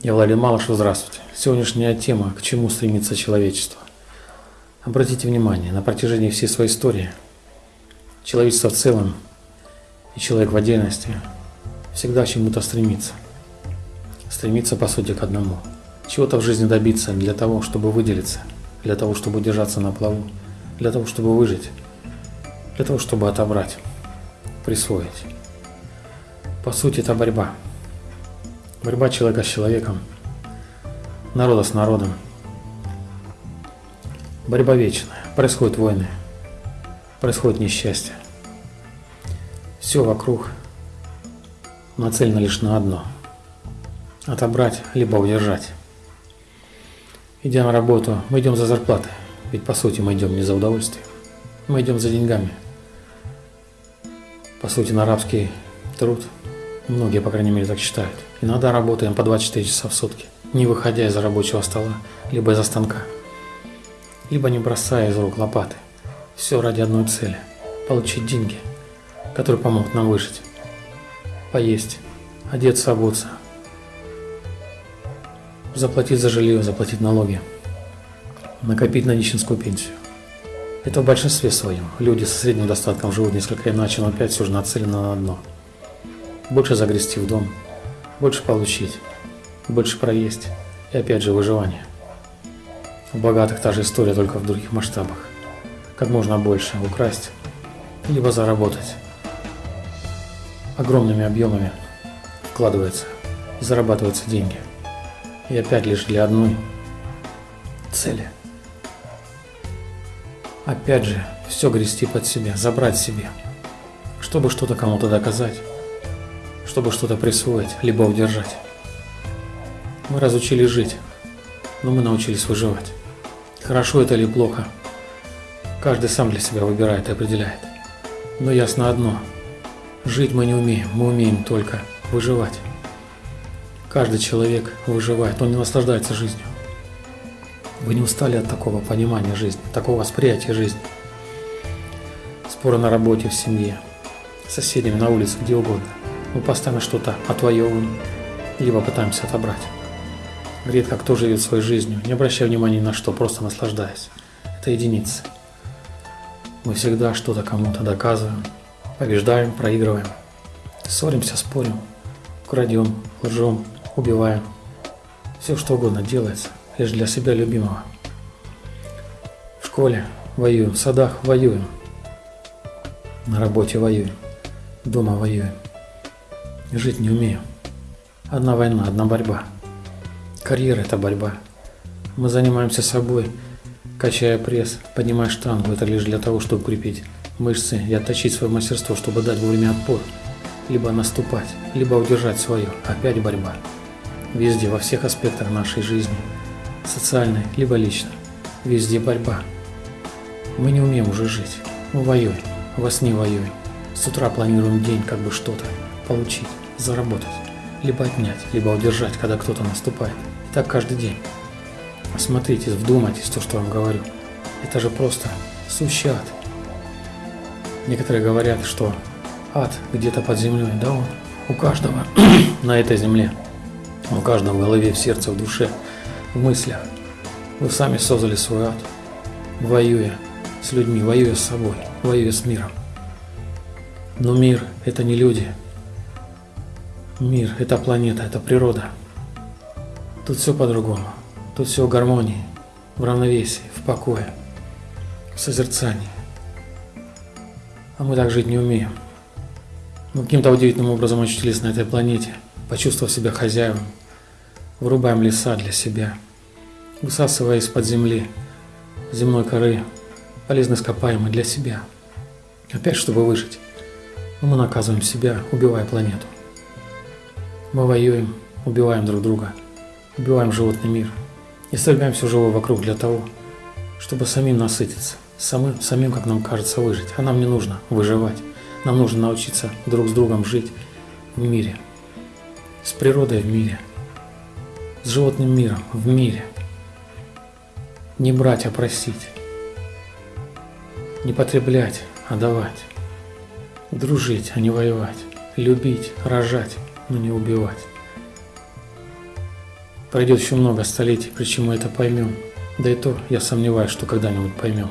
Я Владимир Малышев, здравствуйте. Сегодняшняя тема «К чему стремится человечество?». Обратите внимание, на протяжении всей своей истории человечество в целом и человек в отдельности всегда к чему-то стремится. Стремится, по сути, к одному. Чего-то в жизни добиться для того, чтобы выделиться, для того, чтобы держаться на плаву, для того, чтобы выжить, для того, чтобы отобрать, присвоить. По сути, это борьба – Борьба человека с человеком, народа с народом. Борьба вечная. Происходят войны, происходит несчастье. Все вокруг нацелено лишь на одно – отобрать либо удержать. Идя на работу, мы идем за зарплатой, ведь по сути мы идем не за удовольствием, мы идем за деньгами. По сути, на рабский труд – Многие, по крайней мере, так считают. Иногда работаем по 24 часа в сутки, не выходя из рабочего стола, либо из-за станка, либо не бросая из рук лопаты. Все ради одной цели – получить деньги, которые помогут нам выжить. Поесть, одеться, обуться, заплатить за жилье, заплатить налоги, накопить на нищенскую пенсию. Это в большинстве своем. Люди со средним достатком живут несколько иначе, но опять все же нацелены на одно – больше загрести в дом, больше получить, больше проесть и опять же выживание. У богатых та же история, только в других масштабах. Как можно больше украсть, либо заработать. Огромными объемами вкладывается и зарабатываются деньги. И опять лишь для одной цели. Опять же, все грести под себя, забрать себе, чтобы что-то кому-то доказать чтобы что-то присвоить, либо удержать. Мы разучились жить, но мы научились выживать. Хорошо это или плохо, каждый сам для себя выбирает и определяет. Но ясно одно – жить мы не умеем, мы умеем только выживать. Каждый человек выживает, он не наслаждается жизнью. Вы не устали от такого понимания жизни, такого восприятия жизни. Споры на работе, в семье, с соседями на улице, где угодно. Мы постоянно что-то отвоевываем, либо пытаемся отобрать. Редко кто живет своей жизнью, не обращая внимания ни на что, просто наслаждаясь. Это единицы. Мы всегда что-то кому-то доказываем, побеждаем, проигрываем. Ссоримся, спорим, крадем, лжем, убиваем. Все что угодно делается, лишь для себя любимого. В школе воюем, в садах воюем, на работе воюем, дома воюем. Жить не умею. Одна война, одна борьба. Карьера – это борьба. Мы занимаемся собой, качая пресс, поднимая штангу. Это лишь для того, чтобы укрепить мышцы и отточить свое мастерство, чтобы дать вовремя отпор. Либо наступать, либо удержать свое. Опять борьба. Везде, во всех аспектах нашей жизни. Социальной, либо личной. Везде борьба. Мы не умеем уже жить. Мы воюем. Во сне воюем. С утра планируем день, как бы что-то получить, заработать, либо отнять, либо удержать, когда кто-то наступает. И так каждый день. Осмотритесь, вдумайтесь то, что вам говорю. Это же просто сущий ад. Некоторые говорят, что ад где-то под землей, да он у каждого на этой земле, у каждого в голове, в сердце, в душе, в мыслях. Вы сами создали свой ад, воюя с людьми, воюя с собой, воюя с миром. Но мир – это не люди, Мир – это планета, это природа. Тут все по-другому. Тут все в гармонии, в равновесии, в покое, в созерцании. А мы так жить не умеем. Мы каким-то удивительным образом очутились на этой планете, почувствовав себя хозяевом, вырубаем леса для себя, высасывая из-под земли, земной коры, полезно ископаемые для себя. Опять, чтобы выжить. Мы наказываем себя, убивая планету. Мы воюем, убиваем друг друга, убиваем животный мир и стрельгаем все живое вокруг для того, чтобы самим насытиться, самим, самим, как нам кажется, выжить. А нам не нужно выживать. Нам нужно научиться друг с другом жить в мире, с природой в мире, с животным миром в мире. Не брать, а просить. Не потреблять, а давать. Дружить, а не воевать. Любить, рожать, но не убивать. Пройдет еще много столетий, причем мы это поймем. Да и то, я сомневаюсь, что когда-нибудь поймем.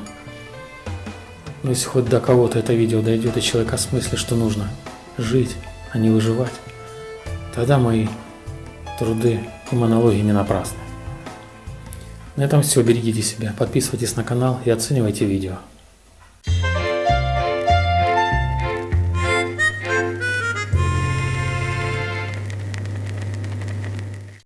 Но если хоть до кого-то это видео дойдет и человек осмыслит, что нужно жить, а не выживать, тогда мои труды и монологи не напрасны. На этом все. Берегите себя, подписывайтесь на канал и оценивайте видео.